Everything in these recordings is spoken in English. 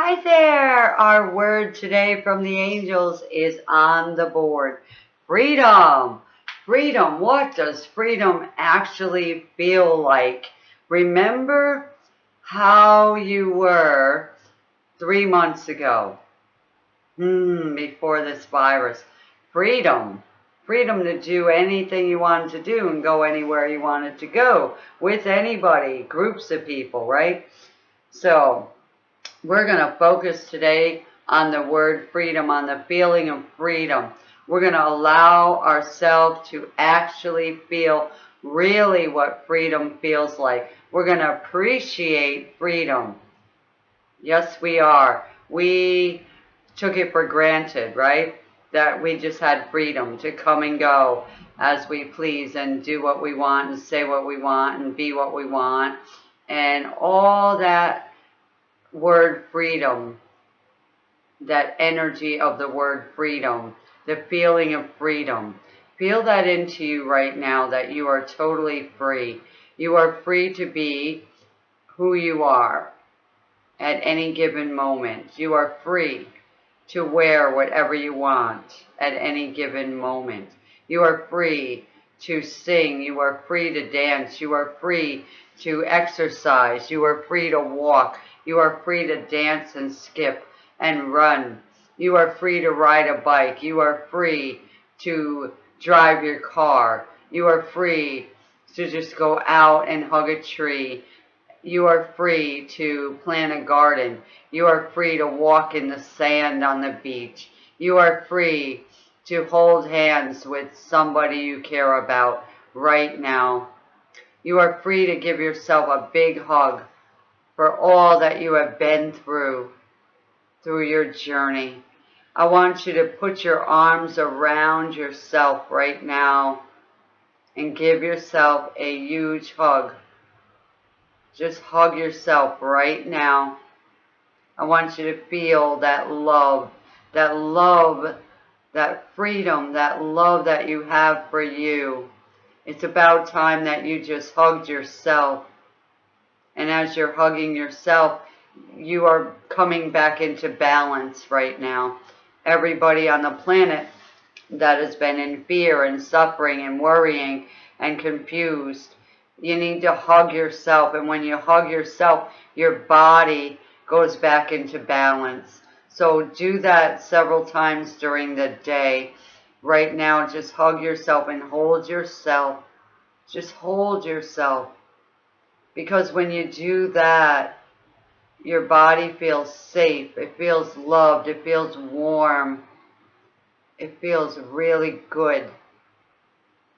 Hi there! Our word today from the angels is on the board. Freedom! Freedom! What does freedom actually feel like? Remember how you were three months ago, hmm, before this virus. Freedom. Freedom to do anything you wanted to do and go anywhere you wanted to go with anybody, groups of people, right? So, we're going to focus today on the word freedom, on the feeling of freedom. We're going to allow ourselves to actually feel really what freedom feels like. We're going to appreciate freedom. Yes, we are. We took it for granted, right? That we just had freedom to come and go as we please and do what we want and say what we want and be what we want. And all that word freedom, that energy of the word freedom, the feeling of freedom. Feel that into you right now that you are totally free. You are free to be who you are at any given moment. You are free to wear whatever you want at any given moment. You are free to sing. You are free to dance. You are free to exercise. You are free to walk. You are free to dance and skip and run. You are free to ride a bike. You are free to drive your car. You are free to just go out and hug a tree. You are free to plant a garden. You are free to walk in the sand on the beach. You are free to hold hands with somebody you care about right now. You are free to give yourself a big hug for all that you have been through, through your journey. I want you to put your arms around yourself right now and give yourself a huge hug. Just hug yourself right now. I want you to feel that love, that love, that freedom, that love that you have for you. It's about time that you just hugged yourself and as you're hugging yourself, you are coming back into balance right now. Everybody on the planet that has been in fear and suffering and worrying and confused, you need to hug yourself. And when you hug yourself, your body goes back into balance. So do that several times during the day. Right now, just hug yourself and hold yourself. Just hold yourself. Because when you do that, your body feels safe. It feels loved. It feels warm. It feels really good.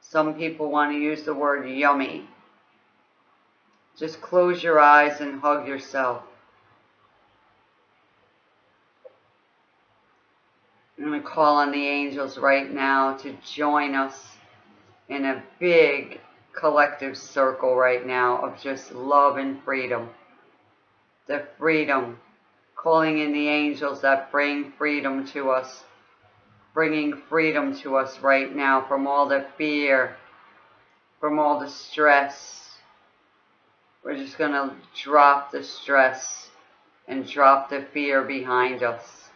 Some people want to use the word yummy. Just close your eyes and hug yourself. I'm going to call on the angels right now to join us in a big collective circle right now of just love and freedom. The freedom, calling in the angels that bring freedom to us, bringing freedom to us right now from all the fear, from all the stress. We're just going to drop the stress and drop the fear behind us.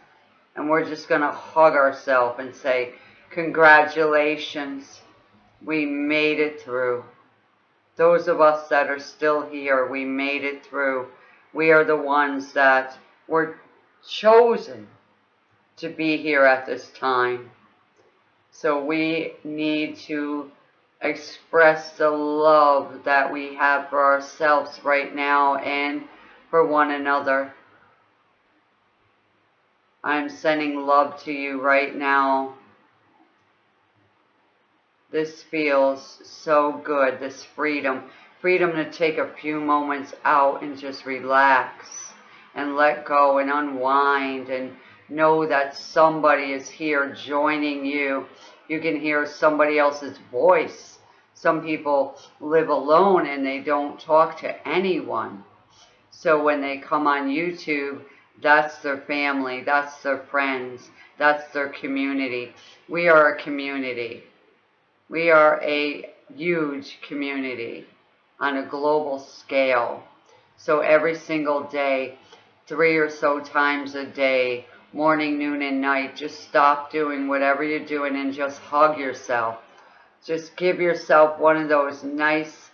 And we're just going to hug ourselves and say, congratulations we made it through. Those of us that are still here, we made it through. We are the ones that were chosen to be here at this time. So we need to express the love that we have for ourselves right now and for one another. I'm sending love to you right now this feels so good, this freedom. Freedom to take a few moments out and just relax and let go and unwind and know that somebody is here joining you. You can hear somebody else's voice. Some people live alone and they don't talk to anyone. So when they come on YouTube, that's their family, that's their friends, that's their community. We are a community. We are a huge community on a global scale. So every single day, three or so times a day, morning, noon, and night. Just stop doing whatever you're doing and just hug yourself. Just give yourself one of those nice,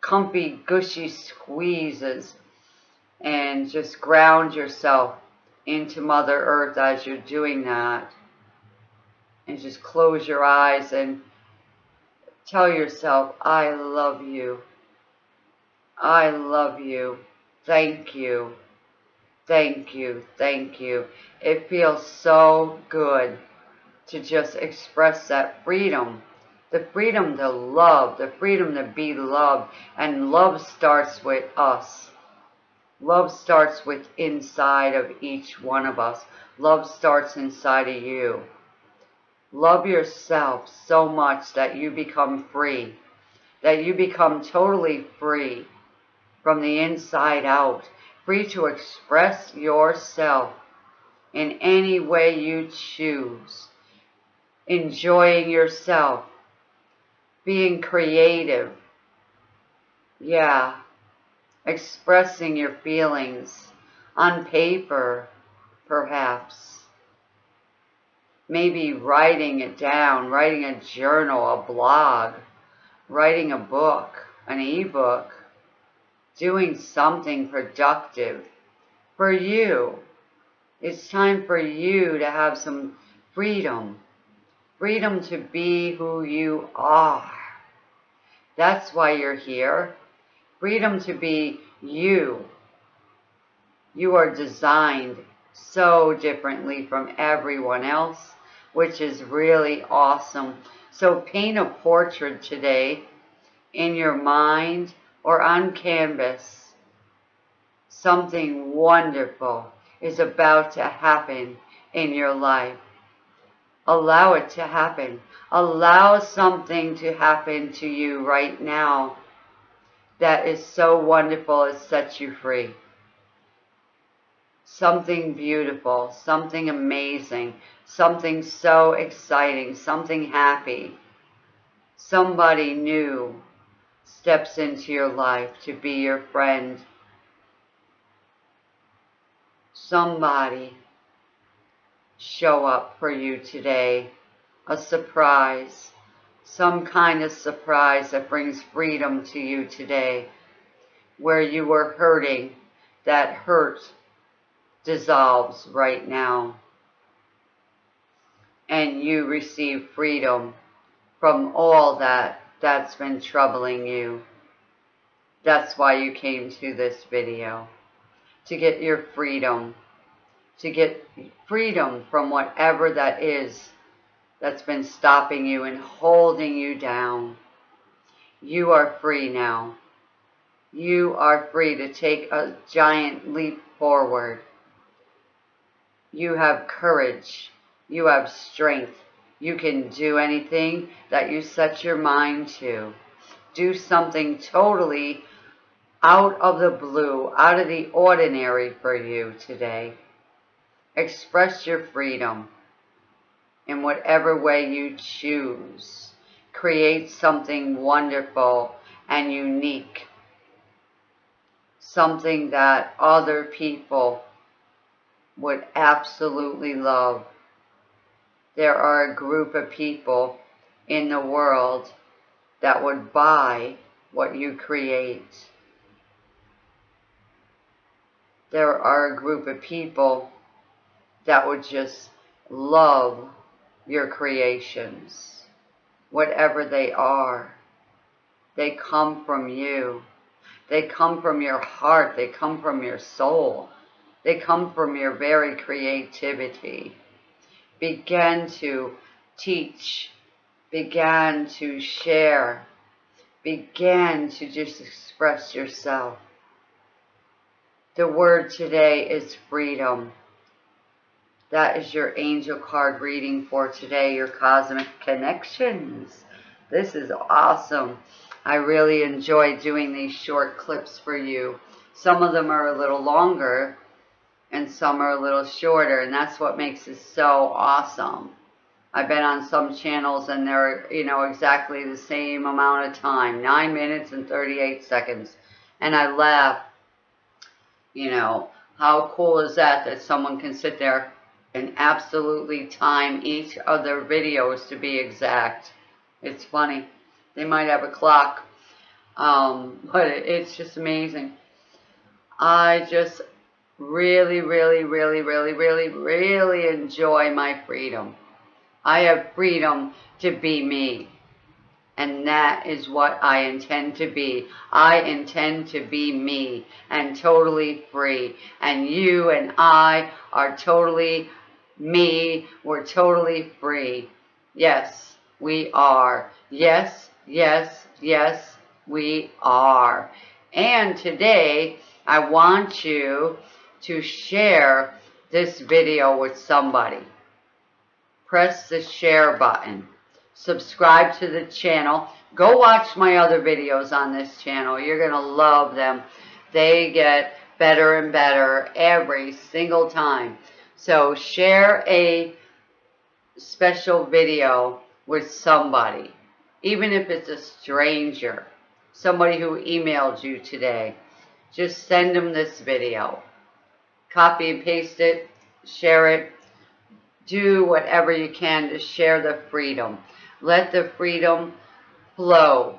comfy, gushy squeezes and just ground yourself into Mother Earth as you're doing that. And just close your eyes and tell yourself, I love you. I love you. Thank you. Thank you. Thank you. It feels so good to just express that freedom. The freedom to love, the freedom to be loved. And love starts with us. Love starts with inside of each one of us. Love starts inside of you. Love yourself so much that you become free. That you become totally free from the inside out. Free to express yourself in any way you choose. Enjoying yourself. Being creative. Yeah expressing your feelings on paper, perhaps. Maybe writing it down, writing a journal, a blog, writing a book, an ebook, doing something productive for you. It's time for you to have some freedom. Freedom to be who you are. That's why you're here. Freedom to be you. You are designed so differently from everyone else, which is really awesome. So paint a portrait today in your mind or on canvas. Something wonderful is about to happen in your life. Allow it to happen. Allow something to happen to you right now that is so wonderful it sets you free. Something beautiful, something amazing, something so exciting, something happy. Somebody new steps into your life to be your friend. Somebody show up for you today. A surprise some kind of surprise that brings freedom to you today. Where you were hurting, that hurt dissolves right now. And you receive freedom from all that that's been troubling you. That's why you came to this video. To get your freedom. To get freedom from whatever that is that's been stopping you and holding you down. You are free now. You are free to take a giant leap forward. You have courage. You have strength. You can do anything that you set your mind to. Do something totally out of the blue, out of the ordinary for you today. Express your freedom in whatever way you choose. Create something wonderful and unique. Something that other people would absolutely love. There are a group of people in the world that would buy what you create. There are a group of people that would just love your creations, whatever they are. They come from you. They come from your heart. They come from your soul. They come from your very creativity. Begin to teach. Begin to share. Begin to just express yourself. The word today is freedom. That is your angel card reading for today, your cosmic connections. This is awesome. I really enjoy doing these short clips for you. Some of them are a little longer and some are a little shorter and that's what makes it so awesome. I've been on some channels and they're, you know, exactly the same amount of time, 9 minutes and 38 seconds. And I laugh, you know, How cool is that that someone can sit there and absolutely time each of their videos to be exact. It's funny. They might have a clock, um, but it's just amazing. I just really, really, really, really, really, really enjoy my freedom. I have freedom to be me. And that is what I intend to be. I intend to be me and totally free. And you and I are totally me. We're totally free. Yes, we are. Yes, yes, yes, we are. And today, I want you to share this video with somebody. Press the share button. Subscribe to the channel. Go watch my other videos on this channel. You're going to love them. They get better and better every single time. So share a special video with somebody, even if it's a stranger, somebody who emailed you today. Just send them this video. Copy and paste it, share it. Do whatever you can to share the freedom. Let the freedom flow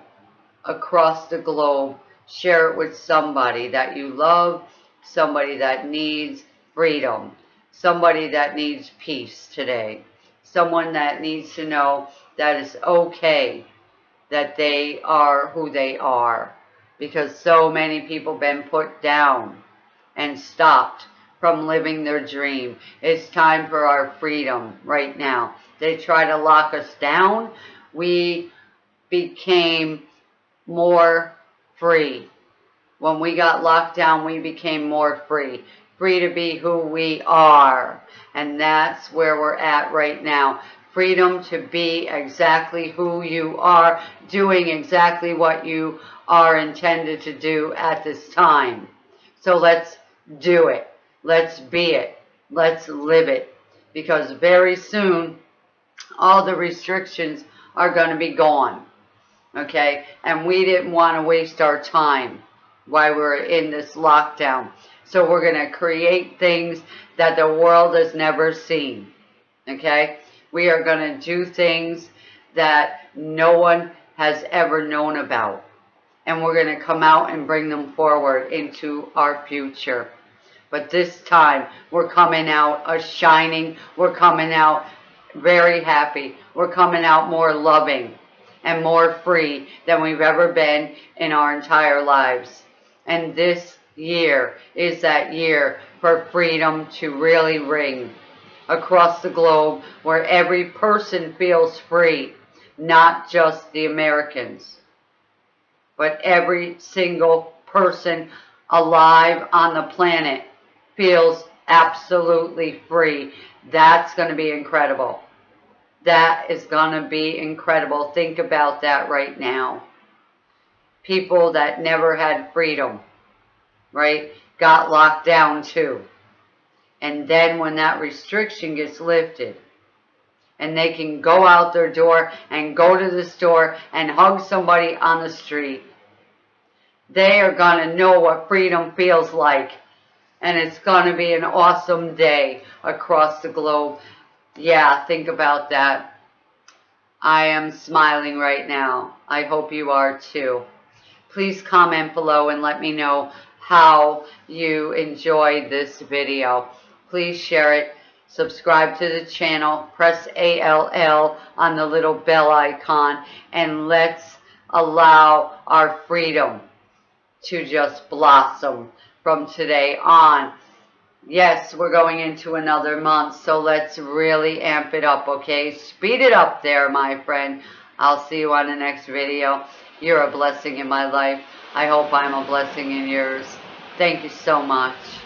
across the globe. Share it with somebody that you love, somebody that needs freedom somebody that needs peace today. Someone that needs to know that it's okay that they are who they are. Because so many people been put down and stopped from living their dream. It's time for our freedom right now. They try to lock us down. We became more free. When we got locked down, we became more free free to be who we are. And that's where we're at right now. Freedom to be exactly who you are, doing exactly what you are intended to do at this time. So let's do it. Let's be it. Let's live it. Because very soon, all the restrictions are going to be gone. Okay? And we didn't want to waste our time while we're in this lockdown. So we're going to create things that the world has never seen. Okay? We are going to do things that no one has ever known about. And we're going to come out and bring them forward into our future. But this time, we're coming out a shining. We're coming out very happy. We're coming out more loving and more free than we've ever been in our entire lives. And this year is that year for freedom to really ring across the globe where every person feels free, not just the Americans, but every single person alive on the planet feels absolutely free. That's going to be incredible. That is going to be incredible. Think about that right now. People that never had freedom right, got locked down too. And then when that restriction gets lifted, and they can go out their door and go to the store and hug somebody on the street, they are going to know what freedom feels like. And it's going to be an awesome day across the globe. Yeah, think about that. I am smiling right now. I hope you are too. Please comment below and let me know how you enjoyed this video. Please share it. Subscribe to the channel. Press ALL on the little bell icon. And let's allow our freedom to just blossom from today on. Yes, we're going into another month, so let's really amp it up, okay? Speed it up there, my friend. I'll see you on the next video. You're a blessing in my life. I hope I'm a blessing in yours. Thank you so much.